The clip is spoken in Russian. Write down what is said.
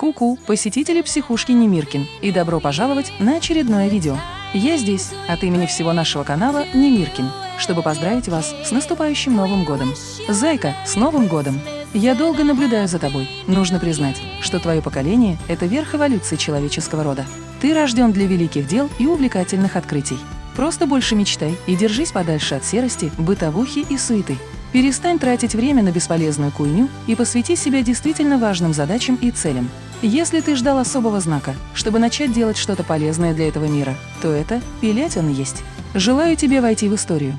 Ку-ку, посетители психушки Немиркин, и добро пожаловать на очередное видео. Я здесь от имени всего нашего канала Немиркин, чтобы поздравить вас с наступающим Новым годом. Зайка, с Новым годом! Я долго наблюдаю за тобой. Нужно признать, что твое поколение – это верх эволюции человеческого рода. Ты рожден для великих дел и увлекательных открытий. Просто больше мечтай и держись подальше от серости, бытовухи и суеты. Перестань тратить время на бесполезную куйню и посвяти себя действительно важным задачам и целям. Если ты ждал особого знака, чтобы начать делать что-то полезное для этого мира, то это пилять он есть. Желаю тебе войти в историю,